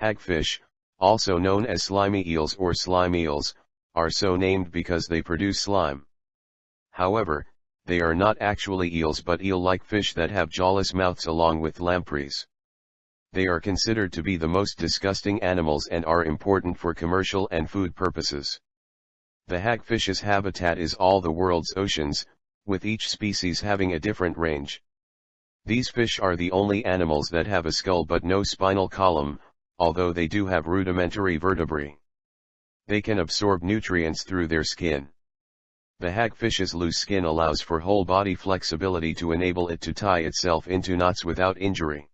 Hagfish, also known as slimy eels or slime eels, are so named because they produce slime. However, they are not actually eels but eel-like fish that have jawless mouths along with lampreys. They are considered to be the most disgusting animals and are important for commercial and food purposes. The hagfish's habitat is all the world's oceans, with each species having a different range. These fish are the only animals that have a skull but no spinal column, although they do have rudimentary vertebrae. They can absorb nutrients through their skin. The hagfish's loose skin allows for whole body flexibility to enable it to tie itself into knots without injury.